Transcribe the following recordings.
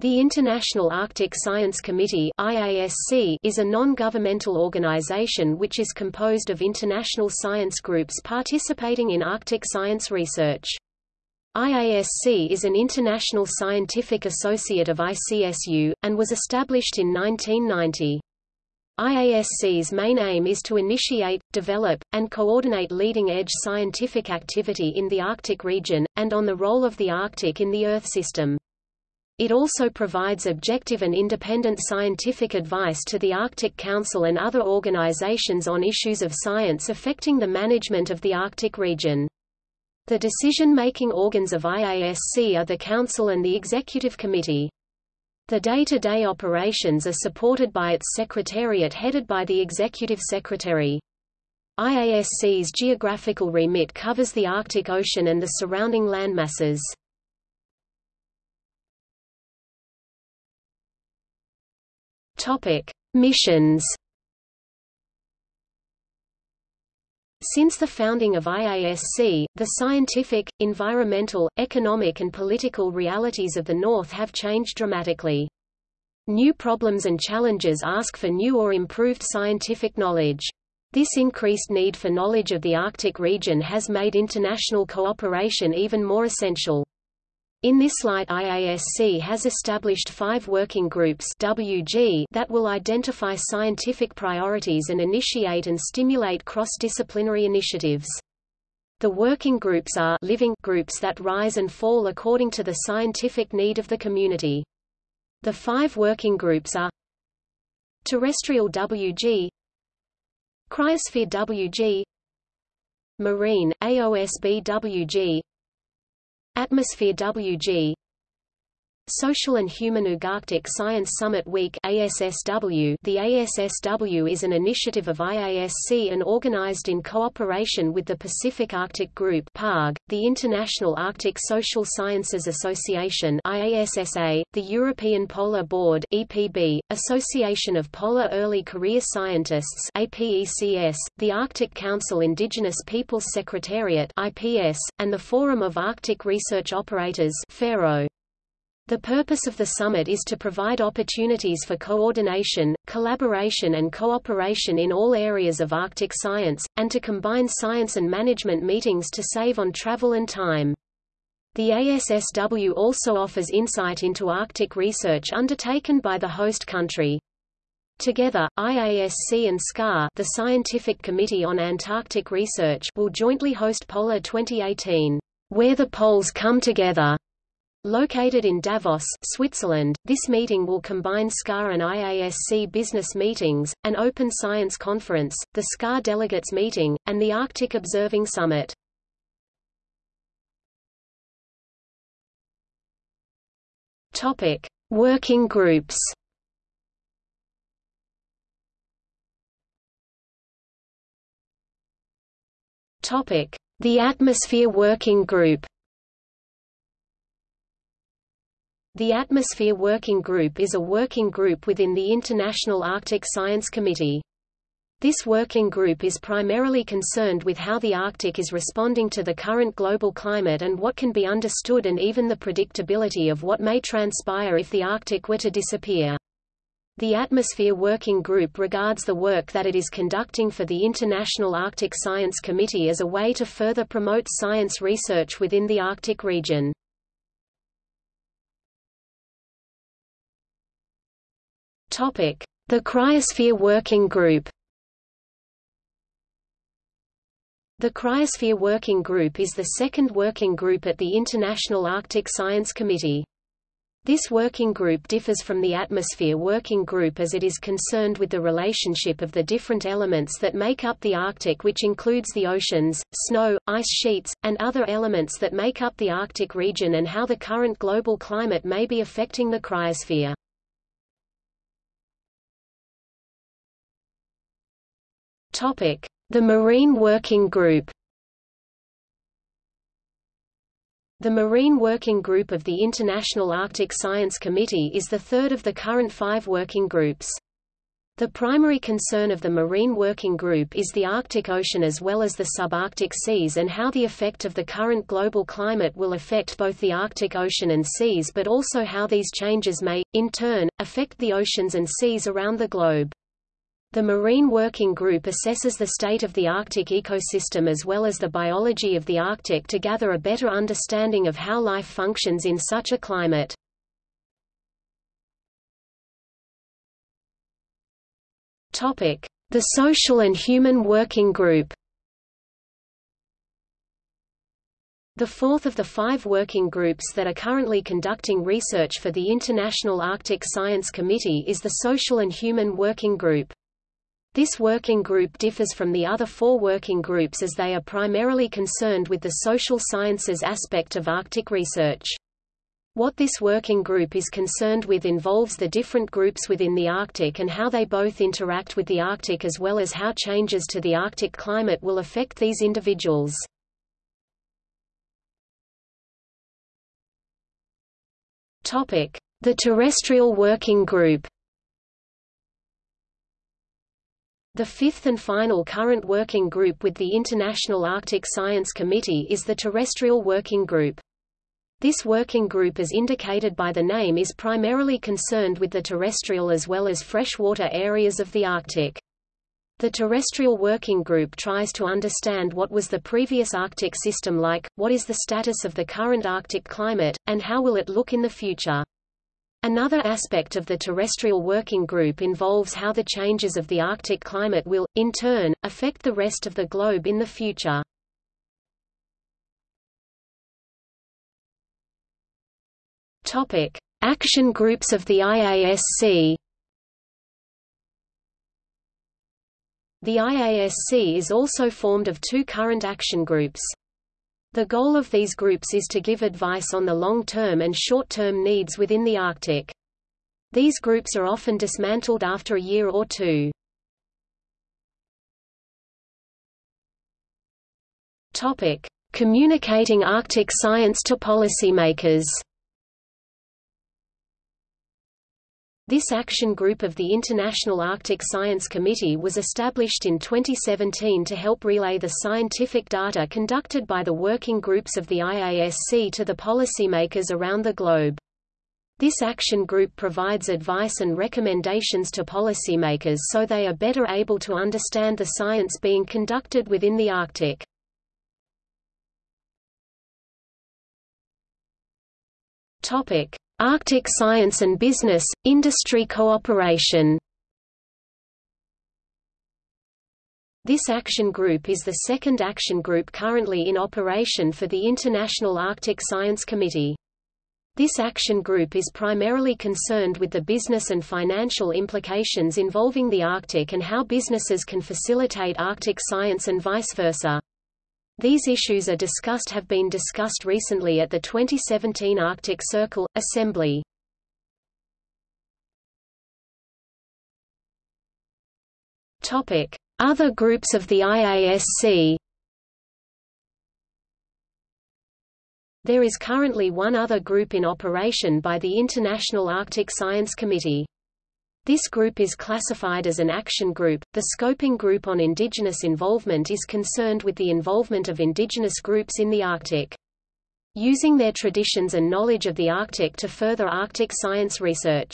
The International Arctic Science Committee IASC is a non-governmental organization which is composed of international science groups participating in Arctic science research. IASC is an international scientific associate of ICSU, and was established in 1990. IASC's main aim is to initiate, develop, and coordinate leading-edge scientific activity in the Arctic region, and on the role of the Arctic in the Earth system. It also provides objective and independent scientific advice to the Arctic Council and other organizations on issues of science affecting the management of the Arctic region. The decision-making organs of IASC are the Council and the Executive Committee. The day-to-day -day operations are supported by its Secretariat headed by the Executive Secretary. IASC's geographical remit covers the Arctic Ocean and the surrounding landmasses. Topic: Missions. Since the founding of IASC, the scientific, environmental, economic and political realities of the North have changed dramatically. New problems and challenges ask for new or improved scientific knowledge. This increased need for knowledge of the Arctic region has made international cooperation even more essential. In this light IASC has established five working groups WG that will identify scientific priorities and initiate and stimulate cross-disciplinary initiatives. The working groups are living groups that rise and fall according to the scientific need of the community. The five working groups are Terrestrial WG Cryosphere WG Marine, AOSB WG Atmosphere WG Social and Human Ugarctic Science Summit Week ASSW The ASSW is an initiative of IASC and organized in cooperation with the Pacific Arctic Group PARG, the International Arctic Social Sciences Association IASSA, the European Polar Board EPB, Association of Polar Early Career Scientists APECS, the Arctic Council Indigenous Peoples Secretariat IPS, and the Forum of Arctic Research Operators FARO. The purpose of the summit is to provide opportunities for coordination, collaboration and cooperation in all areas of Arctic science, and to combine science and management meetings to save on travel and time. The ASSW also offers insight into Arctic research undertaken by the host country. Together, IASC and SCAR the Scientific Committee on Antarctic Research will jointly host Polar 2018, Where the Poles Come Together, Located in Davos, Switzerland, this meeting will combine SCAR and IASC business meetings, an open science conference, the SCAR delegates meeting, and the Arctic Observing Summit. Topic: Working groups. Topic: The Atmosphere Working Group. The Atmosphere Working Group is a working group within the International Arctic Science Committee. This working group is primarily concerned with how the Arctic is responding to the current global climate and what can be understood and even the predictability of what may transpire if the Arctic were to disappear. The Atmosphere Working Group regards the work that it is conducting for the International Arctic Science Committee as a way to further promote science research within the Arctic region. The Cryosphere Working Group The Cryosphere Working Group is the second working group at the International Arctic Science Committee. This working group differs from the Atmosphere Working Group as it is concerned with the relationship of the different elements that make up the Arctic which includes the oceans, snow, ice sheets, and other elements that make up the Arctic region and how the current global climate may be affecting the cryosphere. The Marine Working Group The Marine Working Group of the International Arctic Science Committee is the third of the current five working groups. The primary concern of the Marine Working Group is the Arctic Ocean as well as the subarctic seas and how the effect of the current global climate will affect both the Arctic Ocean and seas but also how these changes may, in turn, affect the oceans and seas around the globe. The Marine Working Group assesses the state of the Arctic ecosystem as well as the biology of the Arctic to gather a better understanding of how life functions in such a climate. The Social and Human Working Group The fourth of the five working groups that are currently conducting research for the International Arctic Science Committee is the Social and Human Working Group. This working group differs from the other four working groups as they are primarily concerned with the social sciences aspect of Arctic research. What this working group is concerned with involves the different groups within the Arctic and how they both interact with the Arctic as well as how changes to the Arctic climate will affect these individuals. The Terrestrial Working Group The fifth and final current working group with the International Arctic Science Committee is the Terrestrial Working Group. This working group as indicated by the name is primarily concerned with the terrestrial as well as freshwater areas of the Arctic. The terrestrial working group tries to understand what was the previous Arctic system like, what is the status of the current Arctic climate, and how will it look in the future. Another aspect of the terrestrial working group involves how the changes of the Arctic climate will, in turn, affect the rest of the globe in the future. Action groups of the IASC. The IASC is also formed of two current action groups. The goal of these groups is to give advice on the long-term and short-term needs within the Arctic. These groups are often dismantled after a year or two. Topic: Communicating Arctic science to policymakers. This action group of the International Arctic Science Committee was established in 2017 to help relay the scientific data conducted by the working groups of the IASC to the policymakers around the globe. This action group provides advice and recommendations to policymakers so they are better able to understand the science being conducted within the Arctic. Topic: Arctic Science and Business, Industry Cooperation This action group is the second action group currently in operation for the International Arctic Science Committee. This action group is primarily concerned with the business and financial implications involving the Arctic and how businesses can facilitate Arctic science and vice versa. These issues are discussed have been discussed recently at the 2017 Arctic Circle, Assembly. Other groups of the IASC There is currently one other group in operation by the International Arctic Science Committee. This group is classified as an action group. The Scoping Group on Indigenous Involvement is concerned with the involvement of indigenous groups in the Arctic. Using their traditions and knowledge of the Arctic to further Arctic science research.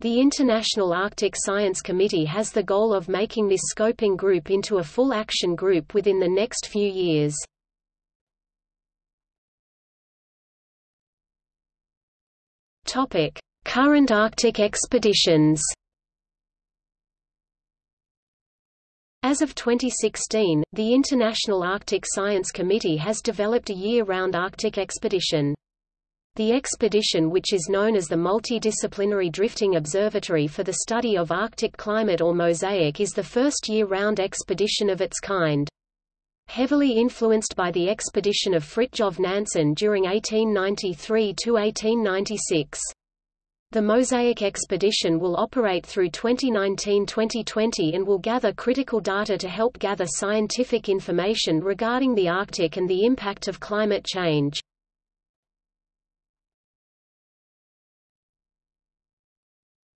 The International Arctic Science Committee has the goal of making this scoping group into a full action group within the next few years. Topic: Current Arctic expeditions As of 2016, the International Arctic Science Committee has developed a year-round Arctic expedition. The expedition which is known as the Multidisciplinary Drifting Observatory for the Study of Arctic Climate or MOSAIC is the first year-round expedition of its kind. Heavily influenced by the expedition of Fridtjof Nansen during 1893–1896. The MOSAIC expedition will operate through 2019-2020 and will gather critical data to help gather scientific information regarding the Arctic and the impact of climate change.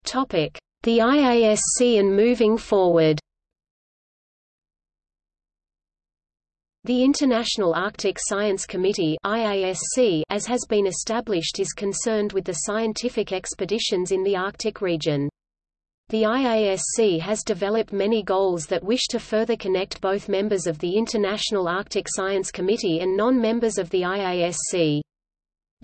The IASC and moving forward The International Arctic Science Committee IASC, as has been established is concerned with the scientific expeditions in the Arctic region. The IASC has developed many goals that wish to further connect both members of the International Arctic Science Committee and non-members of the IASC.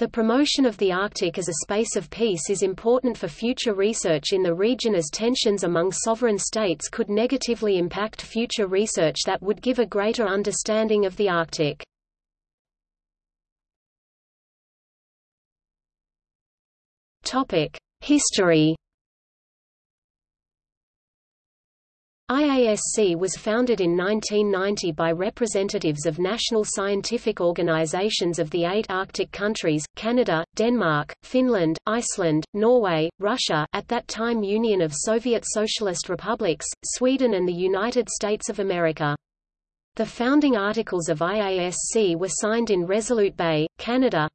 The promotion of the Arctic as a space of peace is important for future research in the region as tensions among sovereign states could negatively impact future research that would give a greater understanding of the Arctic. History IASC was founded in 1990 by representatives of national scientific organizations of the eight Arctic countries, Canada, Denmark, Finland, Iceland, Norway, Russia at that time Union of Soviet Socialist Republics, Sweden and the United States of America. The founding articles of IASC were signed in Resolute Bay, Canada,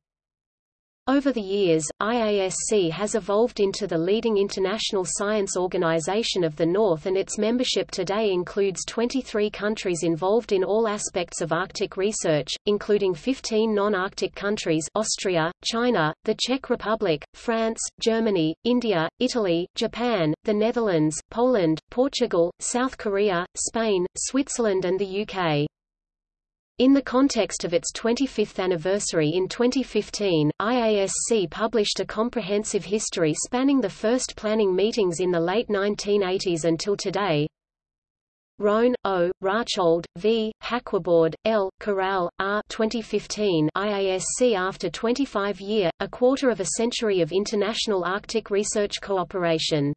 over the years, IASC has evolved into the leading international science organization of the North and its membership today includes 23 countries involved in all aspects of Arctic research, including 15 non-Arctic countries Austria, China, the Czech Republic, France, Germany, India, Italy, Japan, the Netherlands, Poland, Portugal, South Korea, Spain, Switzerland and the UK. In the context of its 25th anniversary in 2015, IASC published a comprehensive history spanning the first planning meetings in the late 1980s until today. Rogne, O., Rachold, V., Hacquebord, L., Corell, R. 2015 IASC after 25 year, a quarter of a century of international Arctic research cooperation.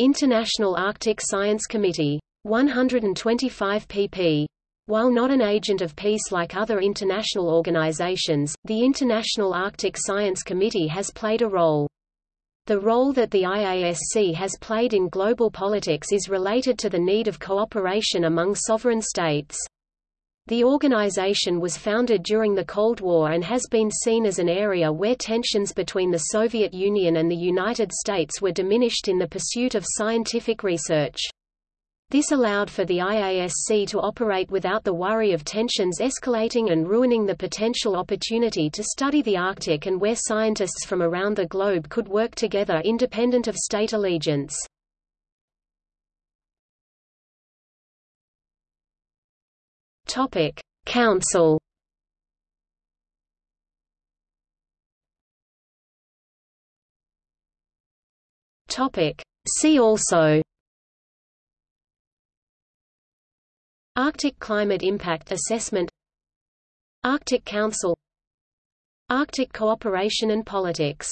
International Arctic Science Committee. 125 pp. While not an agent of peace like other international organizations, the International Arctic Science Committee has played a role. The role that the IASC has played in global politics is related to the need of cooperation among sovereign states. The organization was founded during the Cold War and has been seen as an area where tensions between the Soviet Union and the United States were diminished in the pursuit of scientific research. This allowed for the IASC to operate without the worry of tensions escalating and ruining the potential opportunity to study the Arctic and where scientists from around the globe could work together independent of state allegiance. Topic: Council. Topic: See also Arctic Climate Impact Assessment Arctic Council Arctic Cooperation and Politics